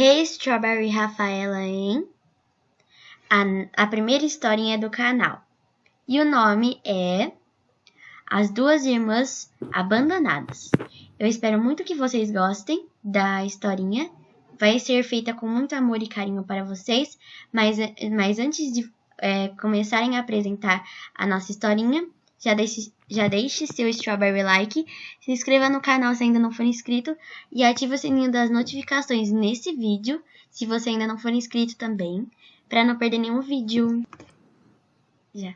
Hey Strawberry Rafaela em a, a primeira historinha do canal. E o nome é As Duas Irmãs Abandonadas. Eu espero muito que vocês gostem da historinha. Vai ser feita com muito amor e carinho para vocês, mas, mas antes de é, começarem a apresentar a nossa historinha, já deixe, já deixe seu strawberry like, se inscreva no canal se ainda não for inscrito e ative o sininho das notificações nesse vídeo, se você ainda não for inscrito também, para não perder nenhum vídeo. Já.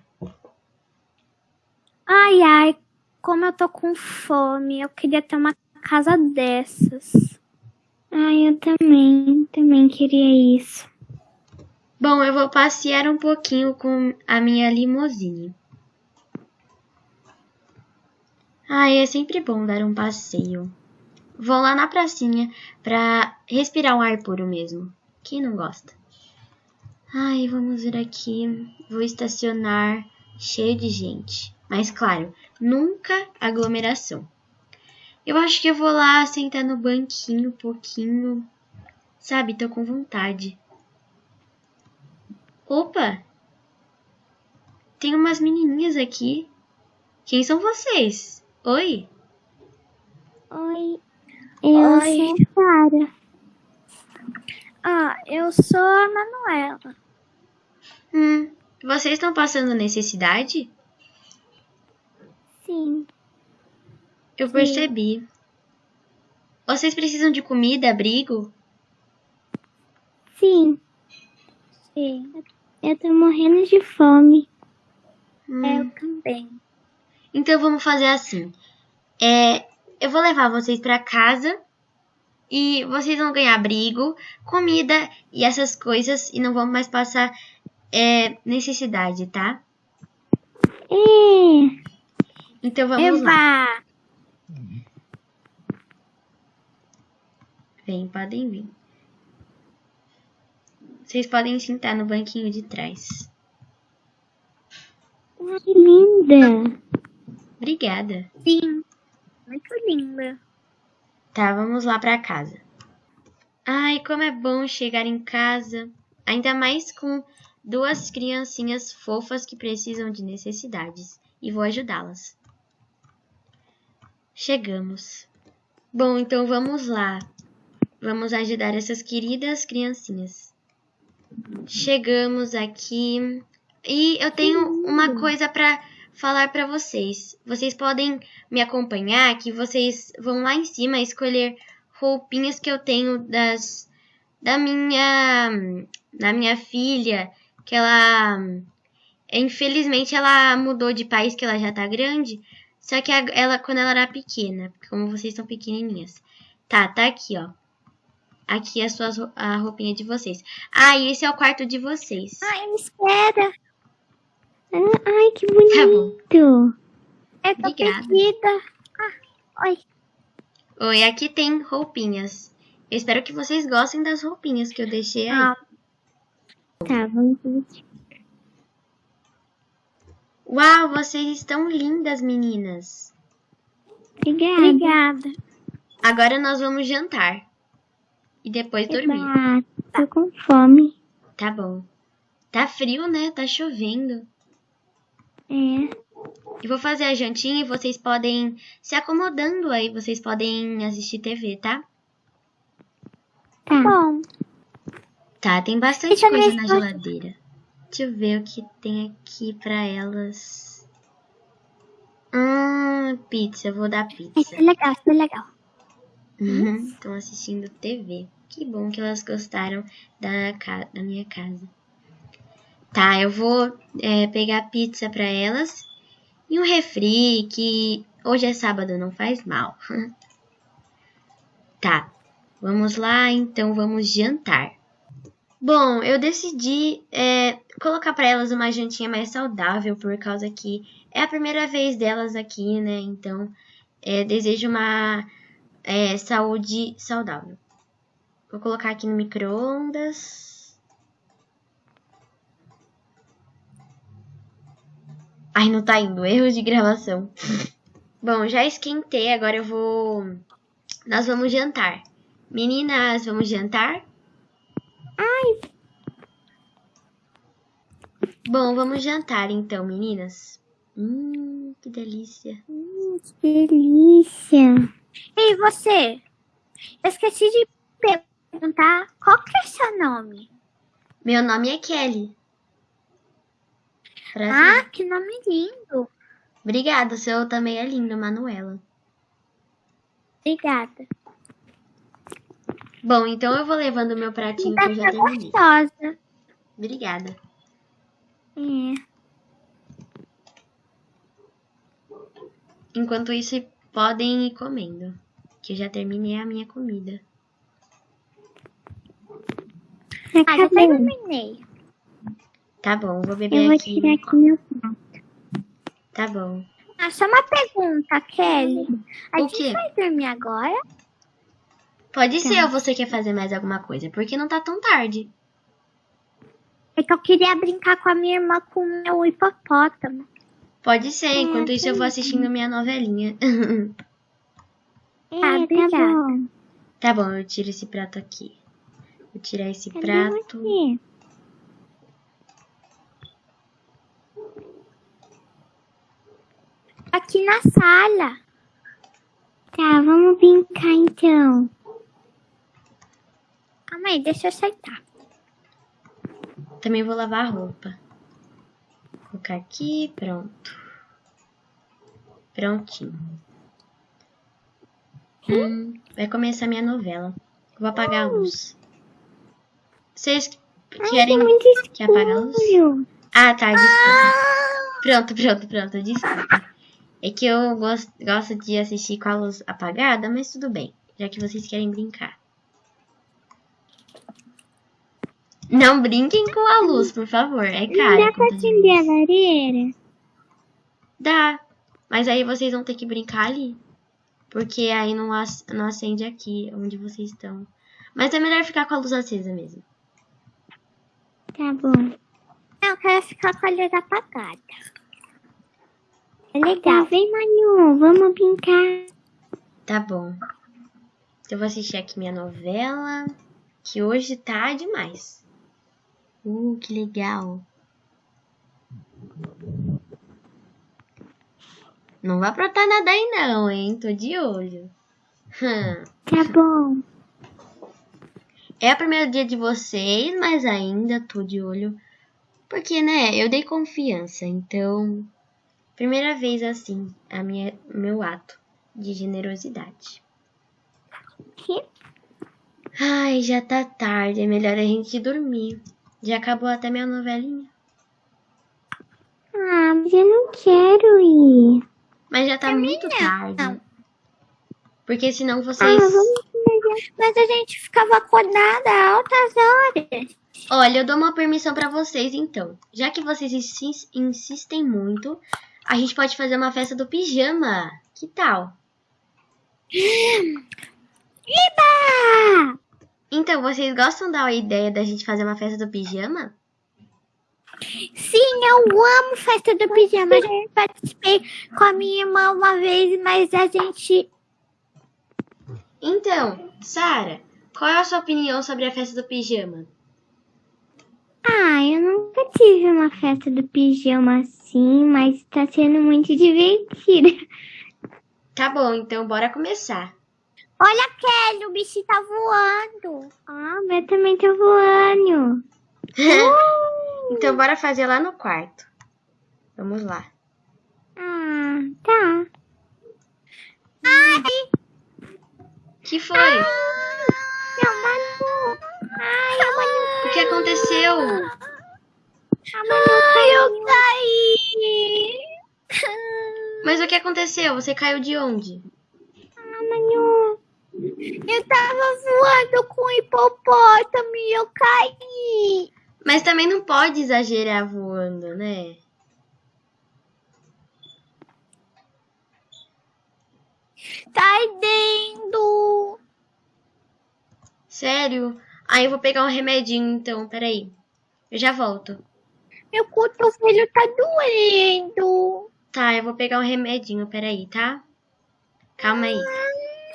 Ai, ai, como eu tô com fome, eu queria ter uma casa dessas. Ai, eu também, também queria isso. Bom, eu vou passear um pouquinho com a minha limusine. Ai, é sempre bom dar um passeio. Vou lá na pracinha pra respirar um ar puro mesmo. Quem não gosta? Ai, vamos ver aqui. Vou estacionar cheio de gente. Mas claro, nunca aglomeração. Eu acho que eu vou lá sentar no banquinho um pouquinho. Sabe, tô com vontade. Opa! Tem umas menininhas aqui. Quem são vocês? Oi? Oi, eu Oi. sou Clara. Ah, eu sou a Manuela. Hum, vocês estão passando necessidade? Sim. Eu Sim. percebi. Vocês precisam de comida, abrigo? Sim. Sim. Eu tô morrendo de fome. Hum. Eu também. Então vamos fazer assim. É, eu vou levar vocês para casa e vocês vão ganhar abrigo, comida e essas coisas e não vão mais passar é, necessidade, tá? É. Então vamos Eva. lá. Vem, podem vir. Vocês podem sentar no banquinho de trás. Que linda! Obrigada. Sim, muito linda. Tá, vamos lá pra casa. Ai, como é bom chegar em casa, ainda mais com duas criancinhas fofas que precisam de necessidades, e vou ajudá-las. Chegamos. Bom, então vamos lá. Vamos ajudar essas queridas criancinhas. Chegamos aqui e eu tenho uma coisa para falar para vocês. Vocês podem me acompanhar, que vocês vão lá em cima escolher roupinhas que eu tenho das da minha da minha filha, que ela infelizmente ela mudou de país, que ela já tá grande. Só que ela quando ela era pequena, como vocês são pequenininhas. Tá, tá aqui, ó. Aqui a sua a roupinha de vocês. Ah, e esse é o quarto de vocês. Ai, Ai, que bonito. Tá bom. Eu tô Obrigada. Ah, oi. Oi, aqui tem roupinhas. Eu espero que vocês gostem das roupinhas que eu deixei aí. Ah. Tá, vamos ver. Uau, vocês estão lindas, meninas. Obrigada. Obrigada. Agora nós vamos jantar. E depois dormir. Ah, tô com fome. Tá bom. Tá frio, né? Tá chovendo. É. Eu vou fazer a jantinha e vocês podem se acomodando aí, vocês podem assistir TV, tá? Tá bom. Tá, tem bastante Deixa coisa na geladeira. Deixa eu ver o que tem aqui pra elas. Hum, pizza, eu vou dar pizza. Isso é legal, isso é legal. Estão uhum, assistindo TV. Que bom que elas gostaram da, da minha casa. Tá, eu vou é, pegar pizza para elas e um refri que hoje é sábado, não faz mal. tá, vamos lá, então vamos jantar. Bom, eu decidi é, colocar para elas uma jantinha mais saudável por causa que é a primeira vez delas aqui, né? Então, é, desejo uma é, saúde saudável. Vou colocar aqui no micro-ondas. Ai, não tá indo. Erro de gravação. Bom, já esquentei. Agora eu vou... Nós vamos jantar. Meninas, vamos jantar? Ai, Bom, vamos jantar então, meninas. Hum, que delícia. hum, que delícia. Ei, você? Eu esqueci de perguntar qual que é seu nome? Meu nome é Kelly. Prazer. Ah, que nome lindo. Obrigada, o seu também é lindo, Manuela. Obrigada. Bom, então eu vou levando o meu pratinho que eu já Tá terminei. gostosa. Obrigada. É. Enquanto isso, podem ir comendo, que eu já terminei a minha comida. Ah, já terminei. Tá bom, vou beber Eu vou aqui. tirar aqui meu prato. Tá bom. Ah, só uma pergunta, Kelly. A O gente quê? vai dormir agora? Pode Tá. ser ou você quer fazer mais alguma coisa, porque não tá tão tarde. É que eu queria brincar com a minha irmã com o meu hipopótamo. Pode ser, enquanto isso eu vou assistindo minha novelinha. Ah, obrigada. tá bom, eu tiro esse prato aqui. Vou tirar esse prato. Aqui. Aqui na sala. Tá, vamos brincar então. Calma aí, deixa eu aceitar. Também vou lavar a roupa. Vou colocar aqui, pronto. Prontinho. Hum, vai começar minha novela. Vou apagar a luz. Vocês querem muito que apague a luz? Ah, tá, desculpa. Pronto, pronto, pronto, desculpa. É que eu gosto, gosto de assistir com a luz apagada, mas tudo bem, já que vocês querem brincar. Não brinquem com a luz, por favor, é Não caro. dá pra acender a lareira? Dá, mas aí vocês vão ter que brincar ali. Porque aí não, não acende aqui, onde vocês estão. Mas é melhor ficar com a luz acesa mesmo. Tá bom. Não, eu quero ficar com a luz apagada. É legal. vem, Manu, vamos brincar. Tá bom. Eu vou assistir aqui minha novela, que hoje tá demais. Uh, que legal. Não vai aprontar nada aí não, hein? Tô de olho. Hum. Tá bom. É o primeiro dia de vocês, mas ainda tô de olho. Porque, né, eu dei confiança, então... Primeira vez assim, a minha, meu ato de generosidade. Que? Ai, já tá tarde, é melhor a gente dormir. Já acabou até minha novelinha. Ah, mas eu não quero ir. Mas já tá muito não. tarde. Porque senão Ah, vocês. vamos Mas a gente ficava acordada altas horas. Olha, eu dou uma permissão pra vocês então. Já que vocês insis- insistem muito, a gente pode fazer uma festa do pijama. Que tal? Iba! Então, vocês gostam da ideia da gente fazer uma festa do pijama? Sim, eu amo festa do pijama. Eu já participei com a minha irmã uma vez, mas a gente. Então, Sara, qual é a sua opinião sobre a festa do pijama? Ah, eu nunca tive uma festa do pijama assim, mas tá sendo muito divertida. Tá bom, então bora começar. Olha, Kelly, o bicho tá voando. Ah, o meu também tá voando. então bora fazer lá no quarto. Vamos lá. Ah, tá. que foi? Meu Manu. Ai, a Manu. O que aconteceu? Ai, eu caí. Mas o que aconteceu? Você caiu de onde? Ah, Manu. Eu tava voando com o hipopótamo e eu caí. Mas também não pode exagerar voando, né? Tá ardendo. Sério? Aí eu vou pegar um remedinho então, peraí. Eu já volto. Meu cotovelo tá doendo. Tá, eu vou pegar um remedinho, peraí, tá? Calma aí.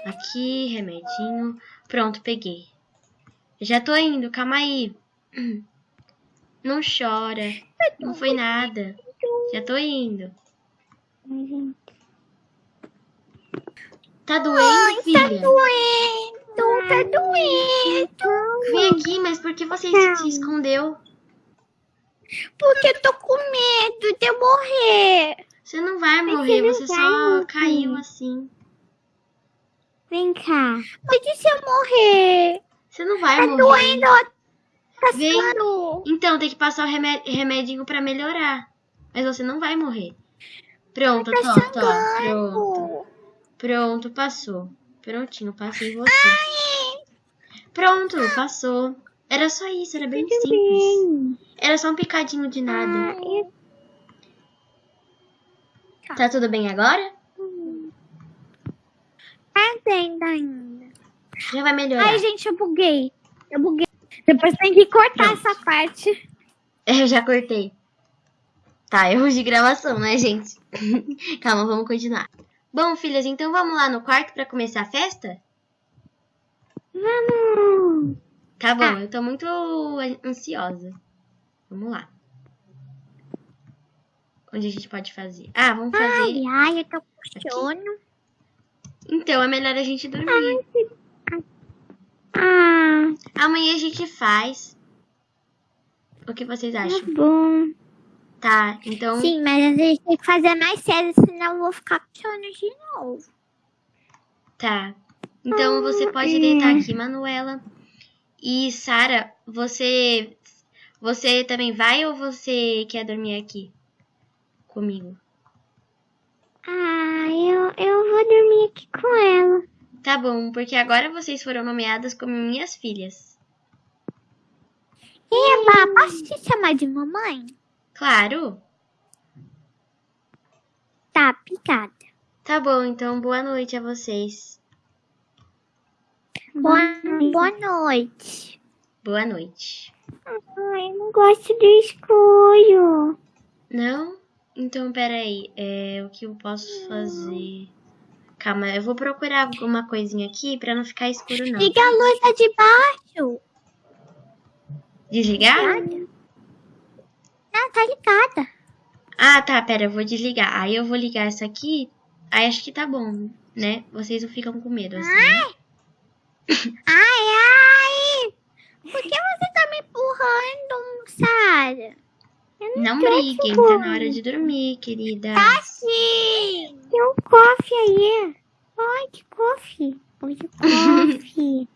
Aqui, remedinho. Pronto, peguei. Já tô indo, calma aí. Não chora. Não foi nada. Já tô indo. Tá doendo, Tá filha? Doendo, tá doendo. Vem aqui, mas por que você se escondeu? Porque eu tô com medo de eu morrer. Você não vai morrer, você você só caiu assim. Vem cá. Mas e se eu morrer? Você não vai Tá morrer. doendo. Tá Vem. Então tem que passar o remé- remedinho pra melhorar. Mas você não vai morrer. Pronto, Tá pronto. sangrando. Pronto, passou. Prontinho, passei você. Pronto, passou. Era só isso, era bem simples. Bem. Era só um picadinho de nada. Ah, eu- Tá tudo bem agora? Tá ainda. Já vai melhorar. Ai, gente, eu buguei. Eu buguei. Depois tem que cortar essa parte. Eu já cortei. Tá, erros de gravação, né, gente? Calma, vamos continuar. Bom, filhas, então vamos lá no quarto pra começar a festa? Vamos. Tá bom, Tá. eu tô muito ansiosa. Vamos lá. Onde a gente pode fazer? Ah, vamos fazer. Ai, ai, eu tô com sono. Então, é melhor a gente dormir. Ah, Amanhã a gente faz. O que vocês tá acham? bom. Tá, então. Sim, mas a gente tem que fazer mais cedo, senão eu vou ficar sono de novo. Tá. Então você pode deitar aqui, Manuela. E Sara, você você também vai ou você quer dormir aqui comigo? Ah, eu, eu vou dormir aqui com ela. Tá bom, porque agora vocês foram nomeadas como minhas filhas. Eba, posso te chamar de mamãe? Claro. Tá, picada. Tá bom, então boa noite a vocês. Boa, boa noite. Boa noite. Ai, eu não gosto do escuro. Não? Então, peraí. É, o que eu posso fazer? Calma, eu vou procurar alguma coisinha aqui pra não ficar escuro, não. Liga a luz lá de baixo. Desligar? Não, tá ligada. Ah, tá, pera, eu vou desligar. Aí eu vou ligar essa aqui. Aí acho que tá bom, né? Vocês não ficam com medo, assim. né? Ai, ai. Por que você tá me empurrando, Sara? Não tô briguem, tá na hora de dormir, querida. Tá sim. Tem um cofre aí. Ai, que cofre. Oi, que cofre.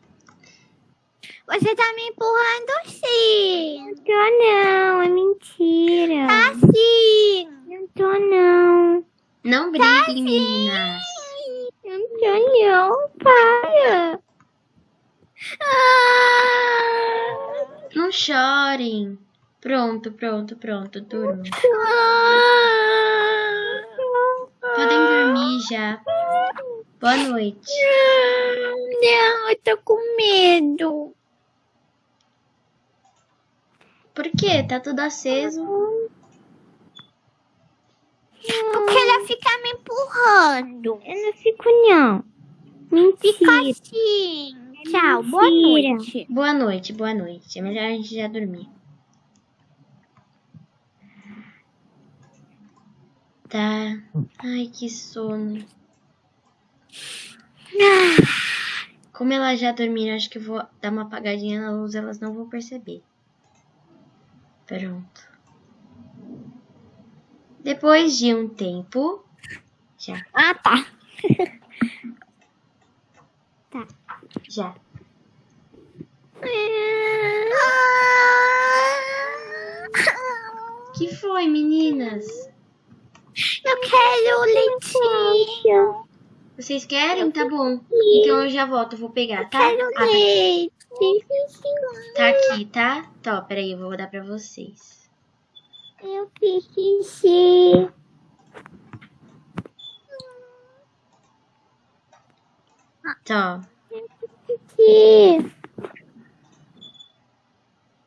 Você tá me empurrando sim. Não tô não, é mentira. Tá sim. Não tô não. Não briguem, meninas. Não tô não, para. Ah. Não chorem. Pronto, pronto, pronto, durmam. Ah. Podem dormir já. Boa noite. Não, eu tô com medo. Por quê? Tá tudo aceso. Porque ela fica me empurrando. Eu não fico, não. Mentira. Fica assim. Tchau, boa noite. Boa noite, boa noite. É melhor a gente já dormir. Tá. Ai, que sono. Como elas já dormiram, acho que eu vou dar uma apagadinha na luz, elas não vão perceber. Pronto. Depois de um tempo. Já, Ah, tá. já. que foi, meninas? Eu quero leitinho. Vocês querem? Tá bom. Então eu já volto, eu vou pegar, tá? Quero Ah, tá- leite. Tá aqui, tá? Tá, peraí, eu vou dar pra vocês. Eu preciso. Tá, preciso.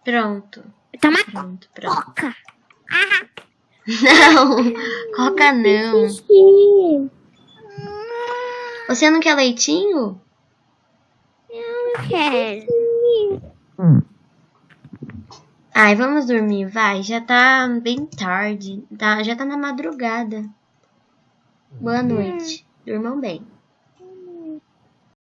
pronto. Toma Pronto, pronto. coca. Não, coca não. Você não quer leitinho? Quero. Ai, vamos dormir, vai. Já tá bem tarde. Tá, já tá na madrugada. Boa noite. Durmam bem.